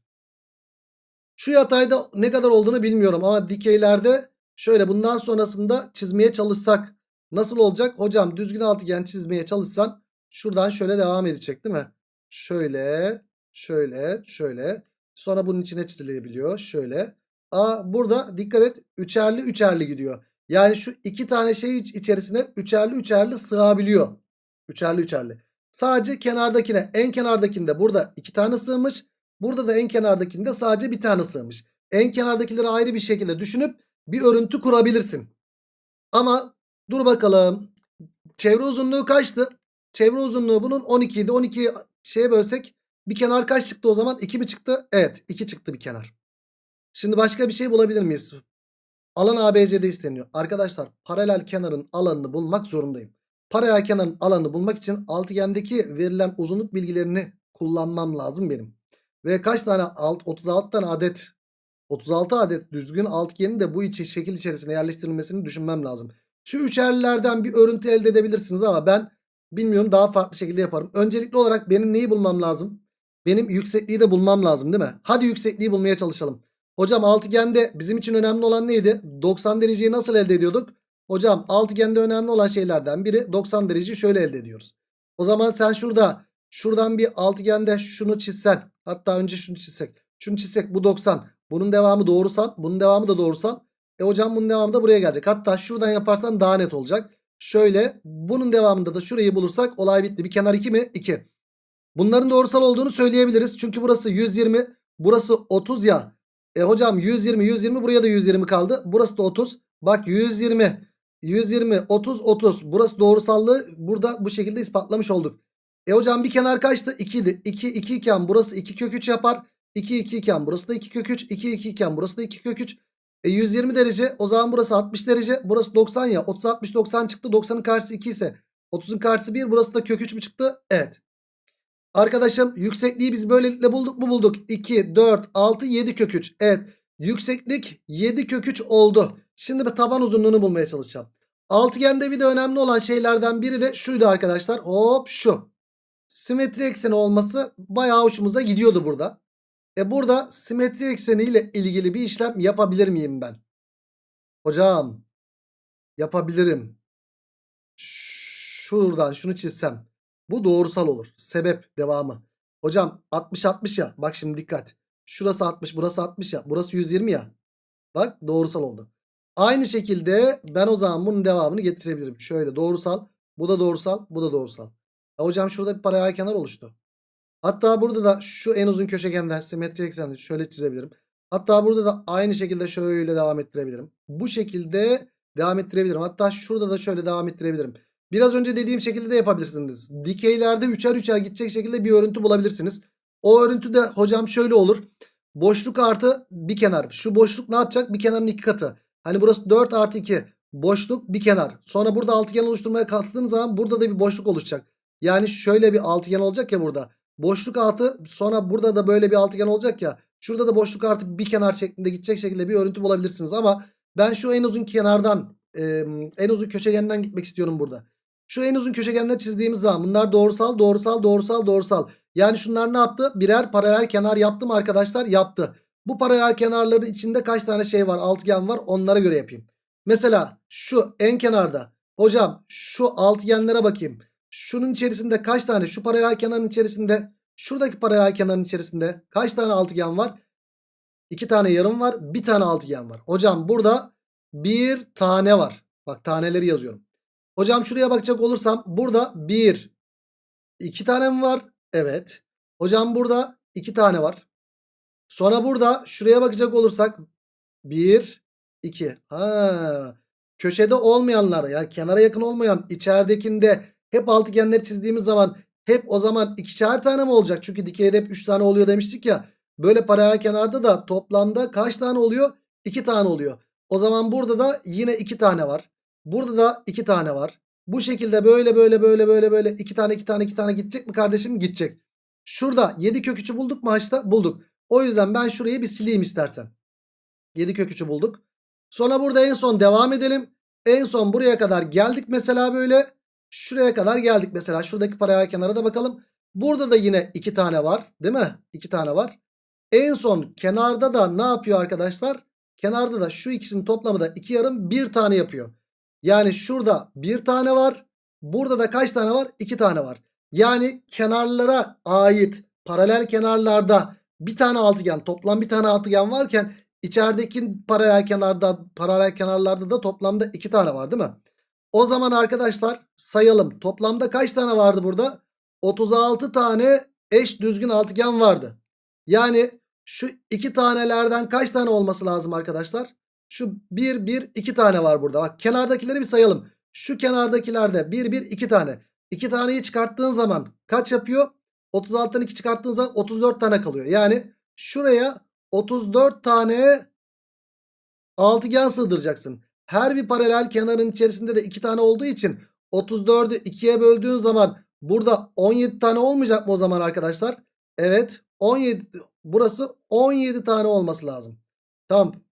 Şu yatayda ne kadar olduğunu bilmiyorum ama dikeylerde şöyle bundan sonrasında çizmeye çalışsak nasıl olacak? Hocam düzgün altıgen çizmeye çalışsan şuradan şöyle devam edecek değil mi? Şöyle, şöyle, şöyle. Sonra bunun içine çizilebiliyor. Şöyle. Aa burada dikkat et. Üçerli üçerli gidiyor. Yani şu iki tane şey iç- içerisine üçerli üçerli sığabiliyor. Üçerli üçerli. Sadece kenardakine en kenardakinde burada iki tane sığmış. Burada da en kenardakinde sadece bir tane sığmış. En kenardakileri ayrı bir şekilde düşünüp bir örüntü kurabilirsin. Ama dur bakalım. Çevre uzunluğu kaçtı? Çevre uzunluğu bunun 12 idi. 12'yi şeye bölsek bir kenar kaç çıktı o zaman? 2 mi çıktı? Evet 2 çıktı bir kenar. Şimdi başka bir şey bulabilir miyiz? Alan ABC'de isteniyor. Arkadaşlar paralel kenarın alanını bulmak zorundayım. Paralel kenarın alanını bulmak için altıgendeki verilen uzunluk bilgilerini kullanmam lazım benim. Ve kaç tane? Alt, 36 tane adet 36 adet düzgün altıgenin de bu içi şekil içerisine yerleştirilmesini düşünmem lazım. Şu üçerlilerden bir örüntü elde edebilirsiniz ama ben bilmiyorum daha farklı şekilde yaparım. Öncelikli olarak benim neyi bulmam lazım? Benim yüksekliği de bulmam lazım değil mi? Hadi yüksekliği bulmaya çalışalım. Hocam altıgende bizim için önemli olan neydi? 90 dereceyi nasıl elde ediyorduk? Hocam altıgende önemli olan şeylerden biri 90 dereceyi şöyle elde ediyoruz. O zaman sen şurada şuradan bir altıgende şunu çizsen hatta önce şunu çizsek. Şunu çizsek bu 90. Bunun devamı doğrusal. Bunun devamı da doğrusal. E hocam bunun devamı da buraya gelecek. Hatta şuradan yaparsan daha net olacak. Şöyle bunun devamında da şurayı bulursak olay bitti. Bir kenar 2 mi? 2. Bunların doğrusal olduğunu söyleyebiliriz. Çünkü burası 120. Burası 30 ya. E hocam 120 120 buraya da 120 kaldı. Burası da 30. Bak 120 120 30 30. Burası doğrusallığı burada bu şekilde ispatlamış olduk. E hocam bir kenar kaçtı? 2 idi. 2 2 iken burası 2 kök 3 yapar. 2 2 iken burası da 2 kök 3. 2 2 iken burası da 2 kök 3. E 120 derece o zaman burası 60 derece. Burası 90 ya. 30 60 90 çıktı. 90'ın karşısı 2 ise 30'un karşısı 1. Burası da kök 3 mü çıktı? Evet. Arkadaşım yüksekliği biz böylelikle bulduk mu bulduk. 2, 4, 6, 7 kök 3. Evet. Yükseklik 7 kök 3 oldu. Şimdi ben taban uzunluğunu bulmaya çalışacağım. Altıgende bir de önemli olan şeylerden biri de şuydu arkadaşlar. Hop şu. Simetri ekseni olması bayağı hoşumuza gidiyordu burada. E burada simetri ekseni ile ilgili bir işlem yapabilir miyim ben? Hocam yapabilirim. Şuradan şunu çizsem. Bu doğrusal olur. Sebep devamı. Hocam 60 60 ya. Bak şimdi dikkat. Şurası 60 burası 60 ya. Burası 120 ya. Bak doğrusal oldu. Aynı şekilde ben o zaman bunun devamını getirebilirim. Şöyle doğrusal. Bu da doğrusal. Bu da doğrusal. E hocam şurada bir paralel kenar oluştu. Hatta burada da şu en uzun köşegenden simetri ekseni şöyle çizebilirim. Hatta burada da aynı şekilde şöyle devam ettirebilirim. Bu şekilde devam ettirebilirim. Hatta şurada da şöyle devam ettirebilirim. Biraz önce dediğim şekilde de yapabilirsiniz. Dikeylerde üçer üçer gidecek şekilde bir örüntü bulabilirsiniz. O örüntü de hocam şöyle olur. Boşluk artı bir kenar. Şu boşluk ne yapacak? Bir kenarın iki katı. Hani burası 4 artı 2. Boşluk bir kenar. Sonra burada altıgen oluşturmaya kalktığınız zaman burada da bir boşluk oluşacak. Yani şöyle bir altıgen olacak ya burada. Boşluk altı sonra burada da böyle bir altıgen olacak ya. Şurada da boşluk artı bir kenar şeklinde gidecek şekilde bir örüntü bulabilirsiniz. Ama ben şu en uzun kenardan en uzun köşegenden gitmek istiyorum burada. Şu en uzun köşegenleri çizdiğimiz zaman bunlar doğrusal doğrusal doğrusal doğrusal. Yani şunlar ne yaptı? Birer paralel kenar yaptı mı arkadaşlar? Yaptı. Bu paralel kenarların içinde kaç tane şey var? Altıgen var. Onlara göre yapayım. Mesela şu en kenarda. Hocam şu altıgenlere bakayım. Şunun içerisinde kaç tane? Şu paralel kenarın içerisinde. Şuradaki paralel kenarın içerisinde kaç tane altıgen var? İki tane yarım var. Bir tane altıgen var. Hocam burada bir tane var. Bak taneleri yazıyorum. Hocam şuraya bakacak olursam burada bir, iki tane mi var? Evet. Hocam burada iki tane var. Sonra burada şuraya bakacak olursak 1, 2. Ha, köşede olmayanlar yani kenara yakın olmayan içeridekinde hep altıgenleri çizdiğimiz zaman hep o zaman ikişer tane mi olacak? Çünkü dikeyde hep 3 tane oluyor demiştik ya. Böyle paralel kenarda da toplamda kaç tane oluyor? 2 tane oluyor. O zaman burada da yine 2 tane var. Burada da 2 tane var. Bu şekilde böyle böyle böyle böyle böyle 2 tane 2 tane 2 tane gidecek mi kardeşim? Gidecek. Şurada 7 kök 3'ü bulduk mu haçta? Bulduk. O yüzden ben şurayı bir sileyim istersen. 7 kök 3'ü bulduk. Sonra burada en son devam edelim. En son buraya kadar geldik mesela böyle. Şuraya kadar geldik mesela. Şuradaki paralel kenara da bakalım. Burada da yine 2 tane var. Değil mi? 2 tane var. En son kenarda da ne yapıyor arkadaşlar? Kenarda da şu ikisinin toplamı da 2 yarım 1 tane yapıyor. Yani şurada 1 tane var. Burada da kaç tane var? 2 tane var. Yani kenarlara ait paralel kenarlarda bir tane altıgen toplam bir tane altıgen varken içerideki paralel kenarda paralel kenarlarda da toplamda iki tane var değil mi? O zaman arkadaşlar sayalım. Toplamda kaç tane vardı burada? 36 tane eş düzgün altıgen vardı. Yani şu iki tanelerden kaç tane olması lazım arkadaşlar? Şu 1 1 2 tane var burada. Bak kenardakileri bir sayalım. Şu kenardakilerde 1 1 2 tane. 2 taneyi çıkarttığın zaman kaç yapıyor? 36'dan 2 çıkarttığın zaman 34 tane kalıyor. Yani şuraya 34 tane altıgen sığdıracaksın. Her bir paralel kenarın içerisinde de 2 tane olduğu için 34'ü 2'ye böldüğün zaman burada 17 tane olmayacak mı o zaman arkadaşlar? Evet 17 burası 17 tane olması lazım. Tamam.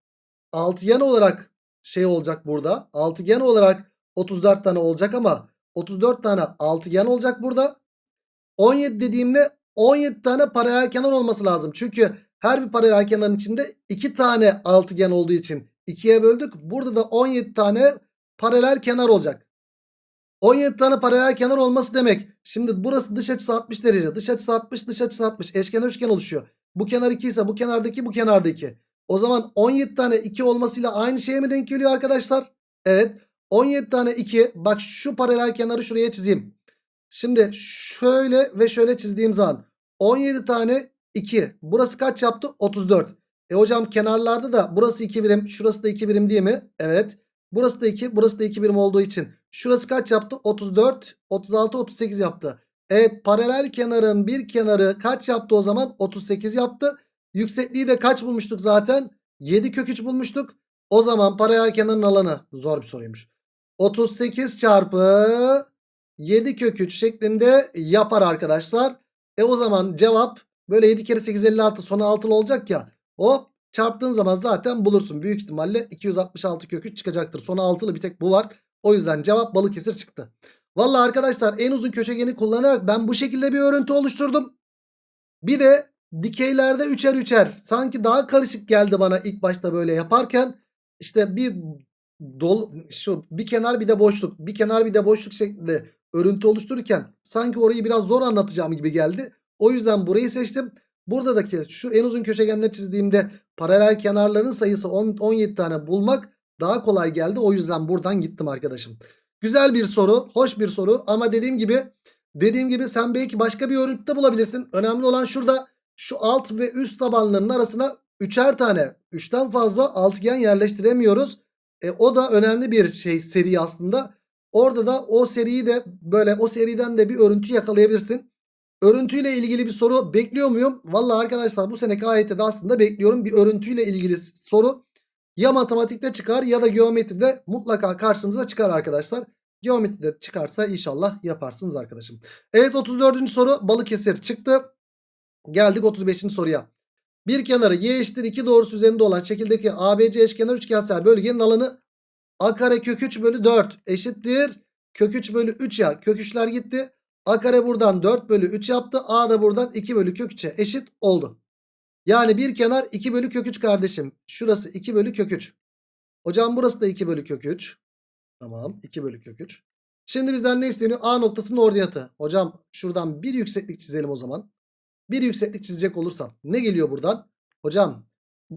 Altıgen olarak şey olacak burada. Altıgen olarak 34 tane olacak ama 34 tane altıgen olacak burada. 17 dediğimde 17 tane paralel kenar olması lazım. Çünkü her bir paralel kenarın içinde 2 tane altıgen olduğu için 2'ye böldük. Burada da 17 tane paralel kenar olacak. 17 tane paralel kenar olması demek. Şimdi burası dış açısı 60 derece. Dış açısı 60 dış açısı 60. Eşkenar üçgen oluşuyor. Bu kenar 2 ise bu kenardaki bu kenardaki. O zaman 17 tane 2 olmasıyla aynı şeye mi denk geliyor arkadaşlar? Evet. 17 tane 2. Bak şu paralel kenarı şuraya çizeyim. Şimdi şöyle ve şöyle çizdiğim zaman 17 tane 2. Burası kaç yaptı? 34. E hocam kenarlarda da burası 2 birim şurası da 2 birim değil mi? Evet. Burası da 2 burası da 2 birim olduğu için. Şurası kaç yaptı? 34, 36, 38 yaptı. Evet paralel kenarın bir kenarı kaç yaptı o zaman? 38 yaptı. Yüksekliği de kaç bulmuştuk zaten? 7 kök 3 bulmuştuk. O zaman paralel kenarın alanı zor bir soruymuş. 38 çarpı 7 kök 3 şeklinde yapar arkadaşlar. E o zaman cevap böyle 7 kere 8 56 sonu 6'lı olacak ya. Hop çarptığın zaman zaten bulursun. Büyük ihtimalle 266 kök 3 çıkacaktır. Sonu 6'lı bir tek bu var. O yüzden cevap Balıkesir çıktı. Valla arkadaşlar en uzun köşegeni kullanarak ben bu şekilde bir örüntü oluşturdum. Bir de dikeylerde üçer üçer sanki daha karışık geldi bana ilk başta böyle yaparken. işte bir dol şu bir kenar bir de boşluk bir kenar bir de boşluk şeklinde örüntü oluştururken sanki orayı biraz zor anlatacağım gibi geldi. O yüzden burayı seçtim. Buradaki şu en uzun köşegenleri çizdiğimde paralel kenarların sayısı 10, 17 tane bulmak daha kolay geldi. O yüzden buradan gittim arkadaşım. Güzel bir soru, hoş bir soru ama dediğim gibi dediğim gibi sen belki başka bir örüntüde bulabilirsin. Önemli olan şurada şu alt ve üst tabanların arasına üçer tane, üçten fazla altıgen yerleştiremiyoruz. E, o da önemli bir şey seri aslında. Orada da o seriyi de böyle o seriden de bir örüntü yakalayabilirsin. Örüntüyle ilgili bir soru bekliyor muyum? Vallahi arkadaşlar bu seneki AYT'de de aslında bekliyorum. Bir örüntüyle ilgili soru ya matematikte çıkar ya da geometride mutlaka karşınıza çıkar arkadaşlar. Geometride çıkarsa inşallah yaparsınız arkadaşım. Evet 34. soru Balıkesir çıktı. Geldik 35. soruya. Bir kenarı y eşittir 2 doğrusu üzerinde olan şekildeki ABC eşkenar üçgensel bölgenin alanı a kare kök 3 bölü 4 eşittir. Kök 3 bölü 3 ya kök 3'ler gitti. A kare buradan 4 bölü 3 yaptı. A da buradan 2 bölü kök 3'e eşit oldu. Yani bir kenar 2 bölü kök 3 kardeşim. Şurası 2 bölü kök 3. Hocam burası da 2 bölü kök 3. Tamam 2 bölü kök 3. Şimdi bizden ne isteniyor? A noktasının ordinatı. Hocam şuradan bir yükseklik çizelim o zaman. Bir yükseklik çizecek olursam ne geliyor buradan? Hocam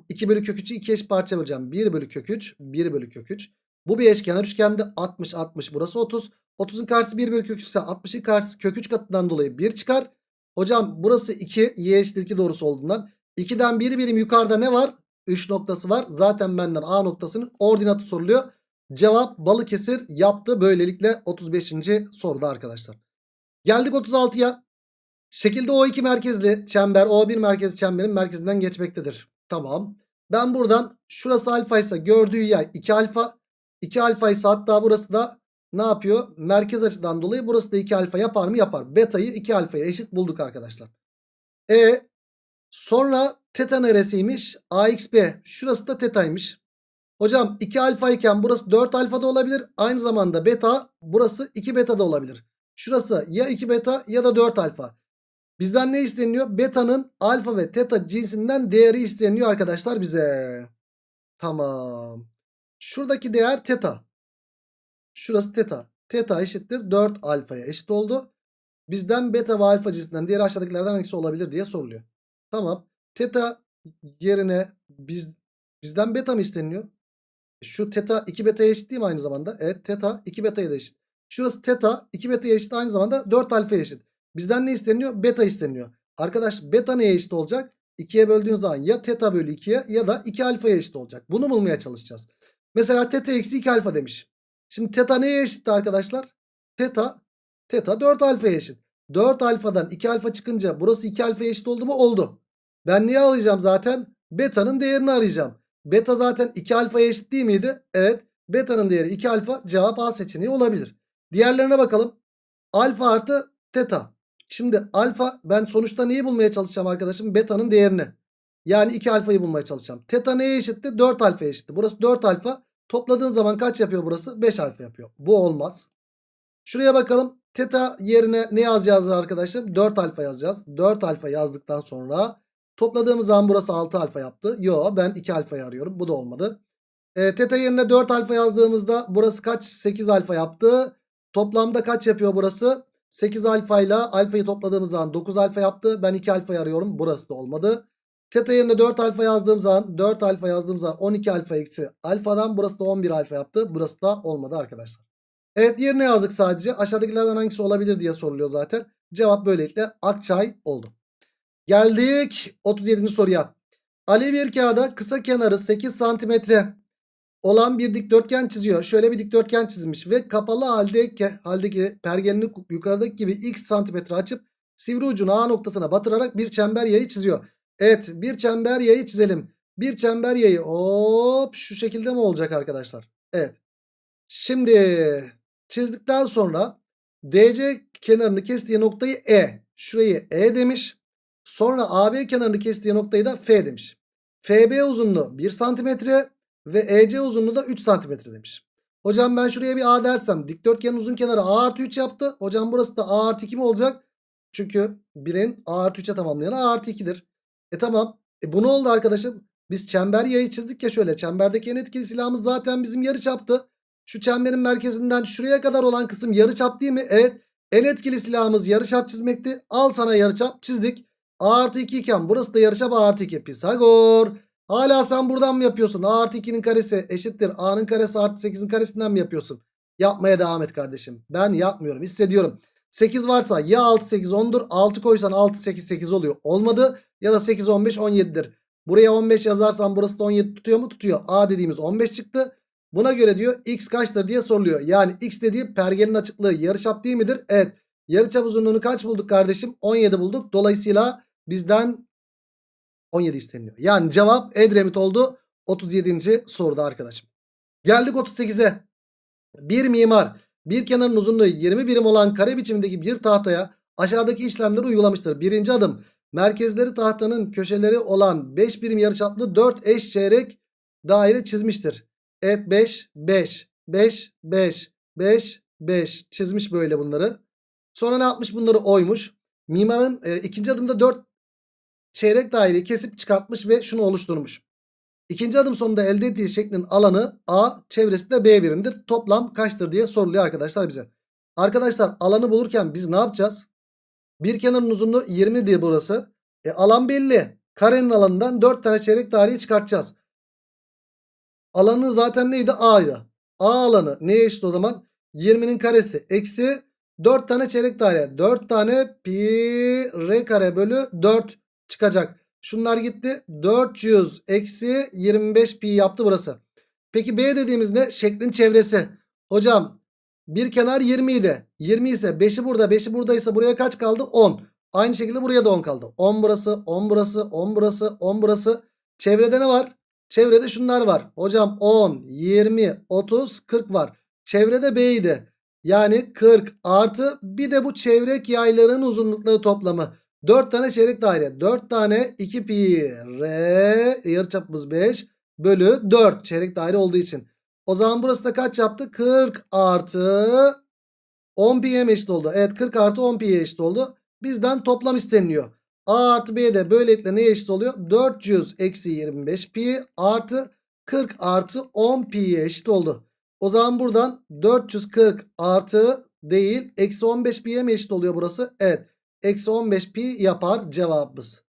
2 bölü kök 3'ü 2 eş parça böleceğim. 1 bölü kök 3 1 bölü kök 3. Bu bir eşkenar üçgende 60 60 burası 30. 30'un karşısı 1 bölü kök 3 ise 60'ın karşısı kök 3 katından dolayı 1 çıkar. Hocam burası 2 y eşittir 2 doğrusu olduğundan 2'den 1 birim yukarıda ne var? 3 noktası var. Zaten benden A noktasının ordinatı soruluyor. Cevap Balıkesir yaptı böylelikle 35. soruda arkadaşlar. Geldik 36'ya. Şekilde O2 merkezli çember O1 merkezli çemberin merkezinden geçmektedir. Tamam. Ben buradan şurası alfa ise gördüğü yay 2 alfa. 2 alfa ise hatta burası da ne yapıyor? Merkez açıdan dolayı burası da 2 alfa yapar mı? Yapar. Beta'yı 2 alfaya eşit bulduk arkadaşlar. E sonra teta neresiymiş? AXB. Şurası da tetaymış. Hocam 2 alfa iken burası 4 alfa da olabilir. Aynı zamanda beta burası 2 beta da olabilir. Şurası ya 2 beta ya da 4 alfa. Bizden ne isteniyor? Beta'nın alfa ve teta cinsinden değeri isteniyor arkadaşlar bize. Tamam. Şuradaki değer teta. Şurası teta. Teta eşittir 4 alfaya eşit oldu. Bizden beta ve alfa cinsinden diğer aşağıdakilerden hangisi olabilir diye soruluyor. Tamam. Teta yerine biz bizden beta mı isteniyor? Şu teta 2 beta'ya eşit değil mi aynı zamanda? Evet teta 2 beta'ya da eşit. Şurası teta 2 beta'ya eşit aynı zamanda 4 alfaya eşit. Bizden ne isteniyor? Beta isteniyor. Arkadaş beta neye eşit olacak? 2'ye böldüğün zaman ya teta bölü 2'ye ya da 2 alfaya eşit olacak. Bunu bulmaya çalışacağız. Mesela teta eksi 2 alfa demiş. Şimdi teta neye eşitti arkadaşlar? Teta, teta 4 alfaya eşit. 4 alfadan 2 alfa çıkınca burası 2 alfaya eşit oldu mu? Oldu. Ben niye arayacağım zaten? Beta'nın değerini arayacağım. Beta zaten 2 alfaya eşit değil miydi? Evet. Beta'nın değeri 2 alfa cevap A seçeneği olabilir. Diğerlerine bakalım. Alfa artı teta. Şimdi alfa ben sonuçta neyi bulmaya çalışacağım arkadaşım? Beta'nın değerini. Yani 2 alfayı bulmaya çalışacağım. Teta neye eşitti? 4 alfaya eşitti. Burası 4 alfa. Topladığın zaman kaç yapıyor burası? 5 alfa yapıyor. Bu olmaz. Şuraya bakalım. Teta yerine ne yazacağız arkadaşım? 4 alfa yazacağız. 4 alfa yazdıktan sonra topladığımız zaman burası 6 alfa yaptı. Yo ben 2 alfayı arıyorum. Bu da olmadı. E, teta yerine 4 alfa yazdığımızda burası kaç? 8 alfa yaptı. Toplamda kaç yapıyor burası? 8 alfa ile alfayı topladığımız zaman 9 alfa yaptı. Ben 2 alfayı arıyorum. Burası da olmadı. Teta yerine 4 alfa yazdığım zaman 4 alfa yazdığım zaman 12 alfa eksi alfadan burası da 11 alfa yaptı. Burası da olmadı arkadaşlar. Evet yerine yazdık sadece. Aşağıdakilerden hangisi olabilir diye soruluyor zaten. Cevap böylelikle Akçay oldu. Geldik 37. soruya. Ali bir kağıda kısa kenarı 8 santimetre olan bir dikdörtgen çiziyor. Şöyle bir dikdörtgen çizmiş ve kapalı haldeki, haldeki pergelini yukarıdaki gibi x santimetre açıp sivri ucunu A noktasına batırarak bir çember yayı çiziyor. Evet bir çember yayı çizelim. Bir çember yayı hop şu şekilde mi olacak arkadaşlar? Evet. Şimdi çizdikten sonra DC kenarını kestiği noktayı E. Şurayı E demiş. Sonra AB kenarını kestiği noktayı da F demiş. FB uzunluğu 1 santimetre. Ve EC uzunluğu da 3 cm demiş. Hocam ben şuraya bir A dersem dikdörtgenin uzun kenarı A artı 3 yaptı. Hocam burası da A artı 2 mi olacak? Çünkü birin A artı 3'e tamamlayan A artı 2'dir. E tamam. E bu ne oldu arkadaşım? Biz çember yayı çizdik ya şöyle. Çemberdeki en etkili silahımız zaten bizim yarı çaptı. Şu çemberin merkezinden şuraya kadar olan kısım yarı çap değil mi? Evet. En etkili silahımız yarı çap çizmekti. Al sana yarı çap çizdik. A artı 2 iken burası da yarı çap A artı 2. Pisagor. Hala sen buradan mı yapıyorsun? A artı 2'nin karesi eşittir. A'nın karesi artı 8'in karesinden mi yapıyorsun? Yapmaya devam et kardeşim. Ben yapmıyorum. Hissediyorum. 8 varsa ya 6 8 10'dur. 6 koysan 6 8 8 oluyor. Olmadı. Ya da 8 15 17'dir. Buraya 15 yazarsan burası da 17 tutuyor mu? Tutuyor. A dediğimiz 15 çıktı. Buna göre diyor x kaçtır diye soruluyor. Yani x dediği pergelin açıklığı yarıçap değil midir? Evet. Yarıçap uzunluğunu kaç bulduk kardeşim? 17 bulduk. Dolayısıyla bizden 17 isteniyor. Yani cevap Edremit oldu 37. soruda arkadaşım. Geldik 38'e. Bir mimar bir kenarın uzunluğu 20 birim olan kare biçimindeki bir tahtaya aşağıdaki işlemleri uygulamıştır. Birinci adım merkezleri tahtanın köşeleri olan 5 birim yarıçaplı 4 eş çeyrek daire çizmiştir. Evet 5 5 5 5 5 5 çizmiş böyle bunları. Sonra ne yapmış bunları oymuş. Mimarın e, ikinci adımda 4 çeyrek daireyi kesip çıkartmış ve şunu oluşturmuş. İkinci adım sonunda elde ettiği şeklin alanı A, çevresi de B birimdir. Toplam kaçtır diye soruluyor arkadaşlar bize. Arkadaşlar alanı bulurken biz ne yapacağız? Bir kenarın uzunluğu 20 diye burası. E, alan belli. Karenin alanından 4 tane çeyrek daireyi çıkartacağız. Alanı zaten neydi? A'ydı. A alanı neye eşit o zaman? 20'nin karesi eksi 4 tane çeyrek daire. 4 tane pi r kare bölü 4 çıkacak. Şunlar gitti. 400 eksi 25 pi yaptı burası. Peki B dediğimiz ne? Şeklin çevresi. Hocam bir kenar 20 idi. 20 ise 5'i burada 5'i buradaysa buraya kaç kaldı? 10. Aynı şekilde buraya da 10 kaldı. 10 burası 10 burası 10 burası 10 burası. Çevrede ne var? Çevrede şunlar var. Hocam 10, 20, 30, 40 var. Çevrede B idi. Yani 40 artı bir de bu çevrek yayların uzunlukları toplamı. 4 tane çeyrek daire. 4 tane 2 pi r yarıçapımız 5 bölü 4 çeyrek daire olduğu için. O zaman burası da kaç yaptı? 40 artı 10 pi'ye mi eşit oldu? Evet 40 artı 10 pi'ye eşit oldu. Bizden toplam isteniliyor. A artı B de böylelikle neye eşit oluyor? 400 eksi 25 pi artı 40 artı 10 pi'ye eşit oldu. O zaman buradan 440 artı değil eksi 15 pi'ye mi eşit oluyor burası? Evet. Eksi 15 pi yapar cevabımız.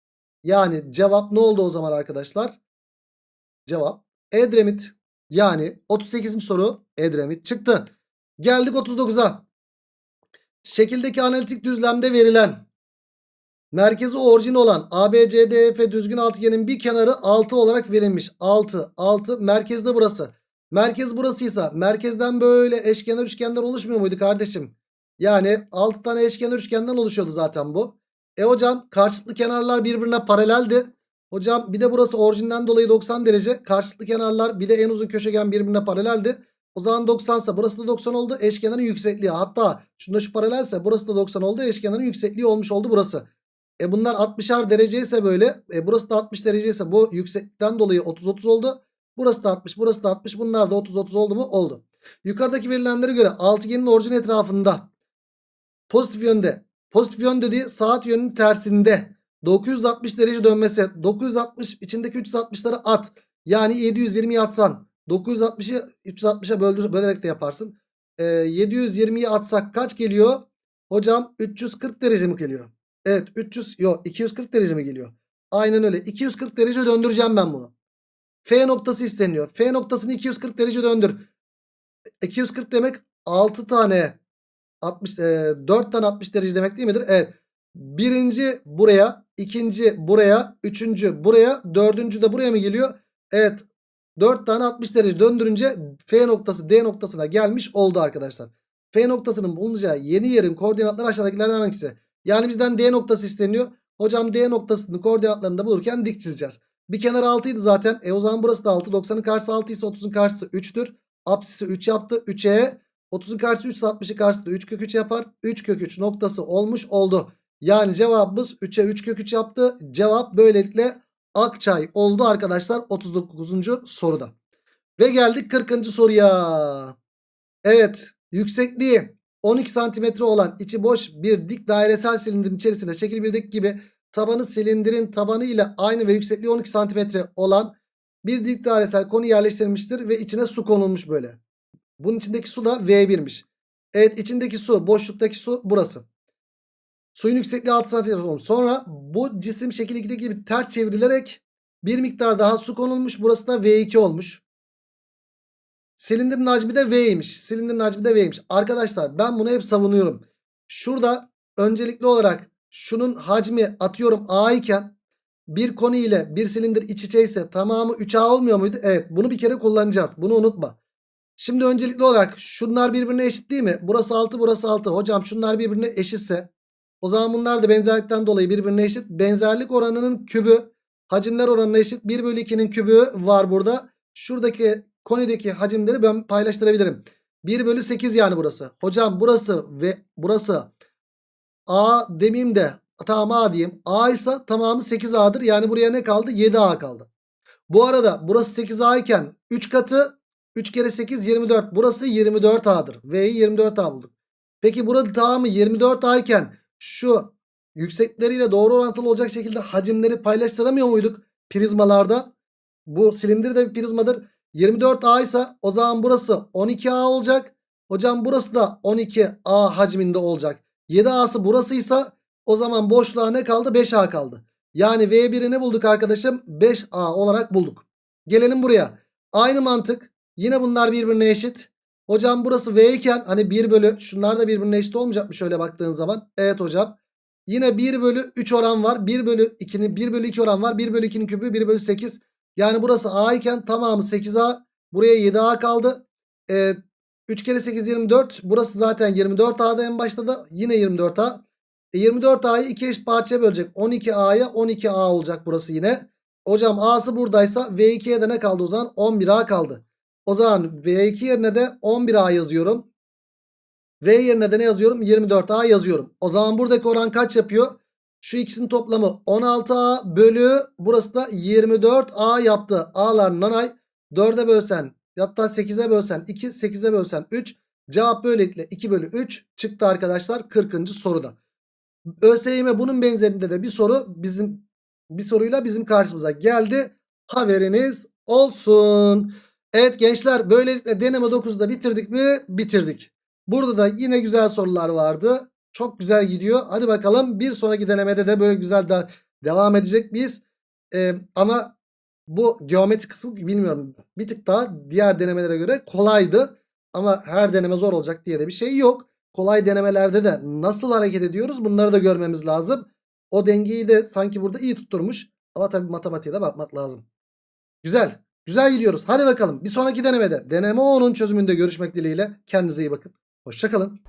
Yani cevap ne oldu o zaman arkadaşlar? Cevap Edremit. Yani 38. soru Edremit çıktı. Geldik 39'a. Şekildeki analitik düzlemde verilen merkezi orijin olan ABCDF düzgün altıgenin bir kenarı 6 olarak verilmiş. 6 6 merkezde burası. Merkez burasıysa merkezden böyle eşkenar üçgenler oluşmuyor muydu kardeşim? Yani 6 tane eşkenar üçgenden oluşuyordu zaten bu. E hocam karşılıklı kenarlar birbirine paraleldi. Hocam bir de burası orijinden dolayı 90 derece. Karşılıklı kenarlar bir de en uzun köşegen birbirine paraleldi. O zaman 90 ise burası da 90 oldu. Eşkenarın yüksekliği. Hatta şunda şu paralelse burası da 90 oldu. Eşkenarın yüksekliği olmuş oldu burası. E bunlar 60'ar derece ise böyle. E burası da 60 derece ise bu yükseklikten dolayı 30-30 oldu. Burası da 60 burası da 60 bunlar da 30-30 oldu mu? Oldu. Yukarıdaki verilenlere göre altıgenin orijin etrafında pozitif yönde. Pozitif yön dediği saat yönünün tersinde 960 derece dönmesi. 960 içindeki 360'ları at. Yani 720'yi atsan 960'ı 360'a böldür, bölerek de yaparsın. Ee, 720'yi atsak kaç geliyor? Hocam 340 derece mi geliyor? Evet 300 yok 240 derece mi geliyor? Aynen öyle. 240 derece döndüreceğim ben bunu. F noktası isteniyor. F noktasını 240 derece döndür. 240 demek 6 tane 60 e, 4 tane 60 derece demek değil midir? Evet. Birinci buraya, ikinci buraya, üçüncü buraya, dördüncü de buraya mı geliyor? Evet. 4 tane 60 derece döndürünce F noktası D noktasına gelmiş oldu arkadaşlar. F noktasının bulunacağı yeni yerin koordinatları aşağıdakilerden hangisi? Yani bizden D noktası isteniyor. Hocam D noktasının koordinatlarını da bulurken dik çizeceğiz. Bir kenar 6 idi zaten. E o zaman burası da 6. 90'ın karşısı 6 ise 30'un karşısı 3'tür. Apsisi 3 yaptı. 3'e 30'un karşısı 3 ise 60'ı karşısı 3 kök 3 yapar. 3 kök 3 noktası olmuş oldu. Yani cevabımız 3'e 3 kök 3 yaptı. Cevap böylelikle Akçay oldu arkadaşlar 39. soruda. Ve geldik 40. soruya. Evet yüksekliği 12 santimetre olan içi boş bir dik dairesel silindirin içerisine şekil 1'deki gibi tabanı silindirin tabanı ile aynı ve yüksekliği 12 santimetre olan bir dik dairesel konu yerleştirilmiştir ve içine su konulmuş böyle. Bunun içindeki su da V1'miş. Evet içindeki su boşluktaki su burası. Suyun yüksekliği 6 santimetre olmuş. Sonra bu cisim şekil 2'deki gibi ters çevrilerek bir miktar daha su konulmuş. Burası da V2 olmuş. Silindirin hacmi de V'ymiş. Silindirin hacmi de V'ymiş. Arkadaşlar ben bunu hep savunuyorum. Şurada öncelikli olarak şunun hacmi atıyorum A iken bir konu ile bir silindir iç içe ise tamamı 3A olmuyor muydu? Evet bunu bir kere kullanacağız. Bunu unutma. Şimdi öncelikli olarak şunlar birbirine eşit değil mi? Burası 6 burası 6. Hocam şunlar birbirine eşitse o zaman bunlar da benzerlikten dolayı birbirine eşit. Benzerlik oranının kübü hacimler oranına eşit. 1 bölü 2'nin kübü var burada. Şuradaki konideki hacimleri ben paylaştırabilirim. 1 bölü 8 yani burası. Hocam burası ve burası A demeyeyim de tamam A diyeyim. A ise tamamı 8A'dır. Yani buraya ne kaldı? 7A kaldı. Bu arada burası 8A iken 3 katı 3 kere 8 24. Burası 24A'dır. V'yi 24A bulduk. Peki burada tamamı 24A iken şu yüksekleriyle doğru orantılı olacak şekilde hacimleri paylaştıramıyor muyduk prizmalarda? Bu silindir de bir prizmadır. 24A ise o zaman burası 12A olacak. Hocam burası da 12A hacminde olacak. 7A'sı burasıysa o zaman boşluğa ne kaldı? 5A kaldı. Yani V1'i ne bulduk arkadaşım? 5A olarak bulduk. Gelelim buraya. Aynı mantık. Yine bunlar birbirine eşit. Hocam burası V iken hani 1 bölü şunlar da birbirine eşit olmayacak mı şöyle baktığın zaman? Evet hocam. Yine 1 bölü 3 oran var. 1 bölü 2'nin 1 bölü 2 oran var. 1 bölü 2'nin küpü 1 bölü 8. Yani burası A iken tamamı 8A. Buraya 7A kaldı. Ee, 3 kere 8 24. Burası zaten 24A'da en başta da. Yine 24A. E 24A'yı 2 eşit parçaya bölecek. 12A'ya 12A olacak burası yine. Hocam A'sı buradaysa V2'ye de ne kaldı o zaman? 11A kaldı. O zaman V2 yerine de 11A yazıyorum. V yerine de ne yazıyorum? 24A yazıyorum. O zaman buradaki oran kaç yapıyor? Şu ikisinin toplamı 16A bölü burası da 24A yaptı. A'lar nanay 4'e bölsen hatta 8'e bölsen 2 8'e bölsen 3 cevap böylelikle 2 bölü 3 çıktı arkadaşlar 40. soruda. ÖSYM bunun benzerinde de bir soru bizim bir soruyla bizim karşımıza geldi. Haberiniz olsun. Evet gençler böylelikle deneme 9'u da bitirdik mi? Bitirdik. Burada da yine güzel sorular vardı. Çok güzel gidiyor. Hadi bakalım bir sonraki denemede de böyle güzel de devam edecek biz. Ee, ama bu geometri kısmı bilmiyorum. Bir tık daha diğer denemelere göre kolaydı. Ama her deneme zor olacak diye de bir şey yok. Kolay denemelerde de nasıl hareket ediyoruz bunları da görmemiz lazım. O dengeyi de sanki burada iyi tutturmuş. Ama tabii matematiğe de bakmak lazım. Güzel. Güzel gidiyoruz. Hadi bakalım. Bir sonraki denemede deneme 10'un çözümünde görüşmek dileğiyle. Kendinize iyi bakın. Hoşçakalın.